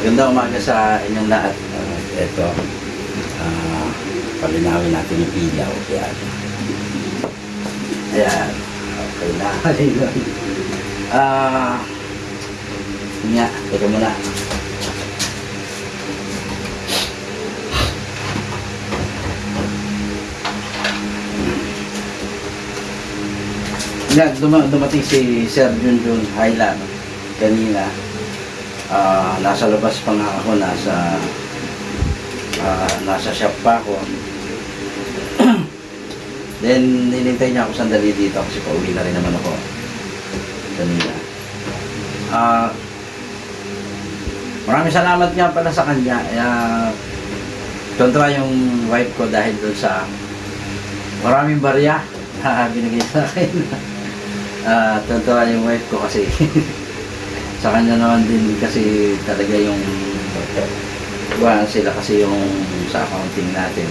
Maganda umaga sa inyong lahat. Uh, ito, ah, palinawin natin yung ilaw. Ayan. Ayan. Okay na. Ah, yun nga, teka muna. Yan, duma dumating si Sir Junjun Highland kanina. Ah, nasa labas pa nga ako, nasa ah, nasa shop pa ako. Then, ninintay niya ako sandali dito kasi pauwi na rin naman ako kanina. Ah, maraming salamat nga pala sa kanya. Uh, kontra yung wife ko dahil doon sa maraming barya na binigay sa akin. Ah, tontuwa yung wife ko kasi sa kanya naman din kasi talaga yung Iwan sila kasi yung sa accounting natin.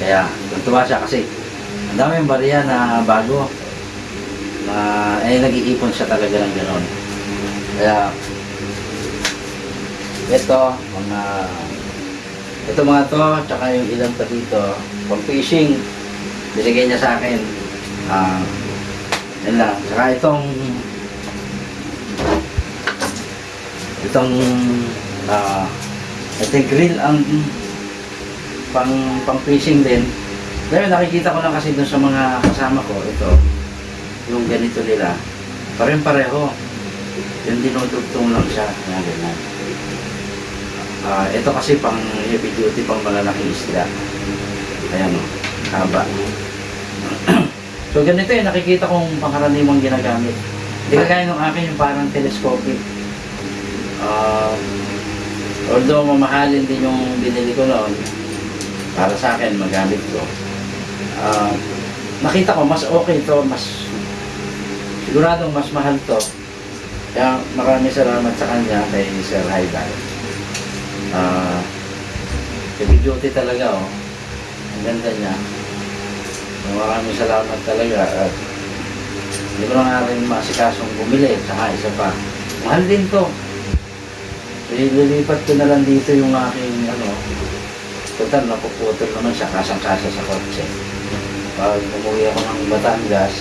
Kaya tuntua siya kasi ang daming barya na bago na eh nag-iipon siya talaga ng gano'n. Kaya ito mga ito mga to tsaka yung ilan pa dito pang fishing binigay niya sa akin ah yan lang tsaka itong itong ah ito grill ang pang pang fishing din. Ngayon nakikita ko lang kasi dun sa mga kasama ko ito yung ganito nila. Pareng pareho yung dinudugtong lang siya. Yan ganyan. Ah, ito kasi pang heavy duty pang malalaking isda. Ayan o haba. So ganito yung nakikita kong pangkaraniwang ginagamit. Hindi kagaya ng akin yung parang telescopic Ah, although mamahalin din yung binili ko noon para sa akin magamit ko. Ah, nakita ko mas okay to mas siguradong mas mahal to. Kaya maraming salamat sa kanya kay Sir Haidar ah heavy duty talaga oh. Ang ganda niya. Maraming salamat talaga. At hindi ko na nga rin maasikasong bumili saka isa pa. Mahal din to ililipat ko na lang dito yung aking ano total napuputol naman siya kasang-kasa sa kotse pag umuwi ako ng Batangas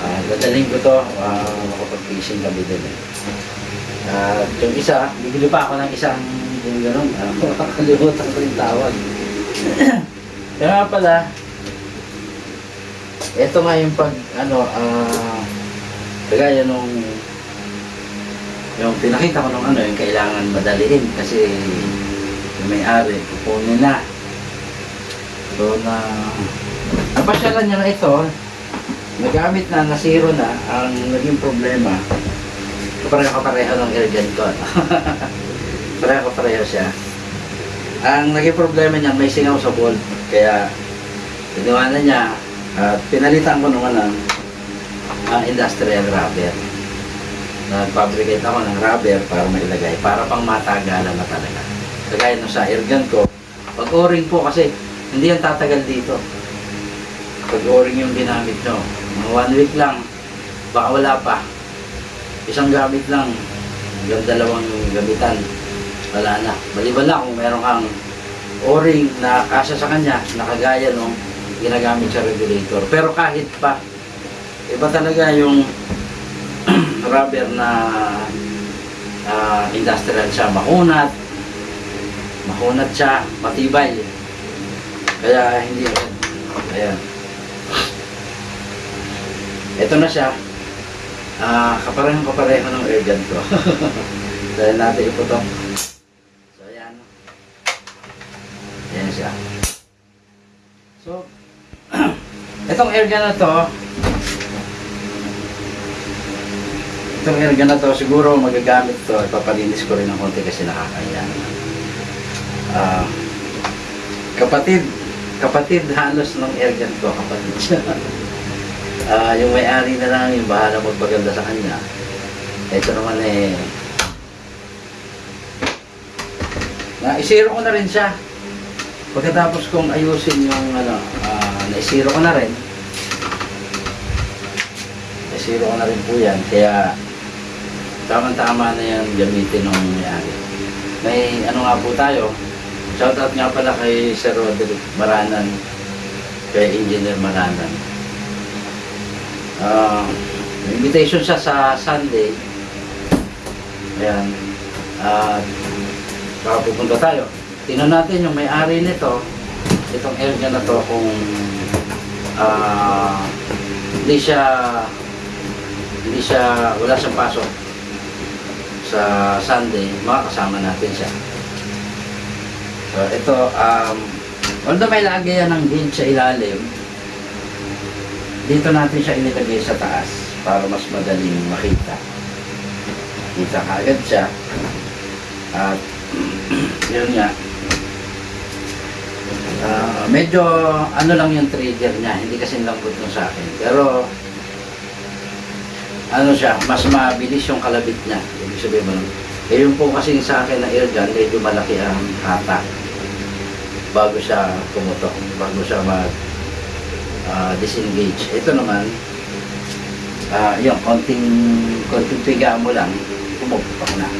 ah dadaling ko to uh, makapag-fishing kami din eh. At yung isa, bibili pa ako ng isang yung gano'n, uh, makakalimutan ko yung tawag. Kaya nga pala, ito nga yung pag, ano, ah, kagaya nung, yung pinakita ko nung ano, yung kailangan madaliin kasi yung may-ari, kukunin na. So na, napasyalan niya na ito, nagamit na, nasiro na, ang naging problema, kapareho-kapareho ng irrigan ko. ano. Pareho-pareho siya. Ang naging problema niya, may singaw sa bolt. Kaya, ginawa na niya, at pinalitan ko naman ng ah, industrial rubber. Nag-fabricate ako ng rubber para mailagay, para pang matagalan na talaga. Kagaya nung sa airgun ko, pag o-ring po kasi, hindi yan tatagal dito. Pag o-ring yung ginamit nyo, mga one week lang, baka wala pa. Isang gamit lang, hanggang dalawang gamitan, wala na. Maliban lang kung meron kang o-ring na kasya sa kanya, nakagaya nung ginagamit sa regulator. Pero kahit pa, iba talaga yung rubber na ah, industrial siya, makunat, makunat siya, matibay. Kaya hindi, ayan. Ito na siya. Ah, kaparehong kapareho ng airgun ko. Dahil natin iputok. So, ayan. Ayan siya. So, itong airgun na to, itong airgun na siguro magagamit to, ipapalinis ko rin ng konti kasi nakakaya. Ah, kapatid, kapatid halos ng airgun ko, kapatid siya. Ah, yung may-ari na lang yung bahala magpaganda sa kanya. Ito naman eh, na isiro ko na rin siya. Pagkatapos kong ayusin yung ano, ah, naisiro ko na rin. Naisiro ko na rin po yan. Kaya tamang-tama na yan gamitin ng may-ari. may ano nga po tayo. Shoutout nga pala kay Sir Roderick Maranan, kay Engineer Maranan. May invitation siya sa Sunday. Ayan. At baka pupunta tayo. Tingnan natin yung may-ari nito, itong area na to kung ah hindi siya hindi siya wala siyang pasok sa Sunday, makakasama natin siya. So ito, um, although may lagi yan ng gauge sa ilalim, dito natin siya inilagay sa taas para mas madaling makita. Kita kaagad siya. At yun nga. Ah, medyo ano lang yung trigger niya, hindi kasi lambot nung sa akin. Pero ano siya, mas mabilis yung kalabit niya. Ibig sabihin mo, eh yung po kasi sa akin na air gun, medyo malaki ang hata bago siya pumutok, bago siya mag ah, disengage. Ito naman, ah yung konting, konting piga mo lang, pumuputok na.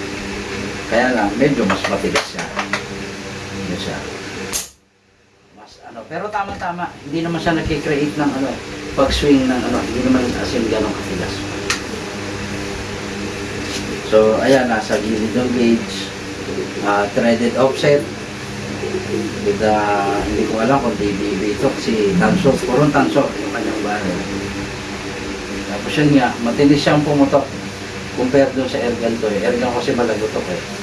Kaya lang, medyo mas matigas siya. Ano siya. Mas ano, pero tama-tama, hindi naman siya nagkikreate ng ano, pag-swing ng ano, hindi naman as in ganong katigas. So, ayan, nasa gilid ng gauge, ah, threaded offset, with the, hindi ko alam kung DBB ito kasi tanso, purong tanso yung kanyang barrel. Tapos yun nga, matinis siyang pumutok compare doon sa airgun to eh. Airgun kasi malagutok eh.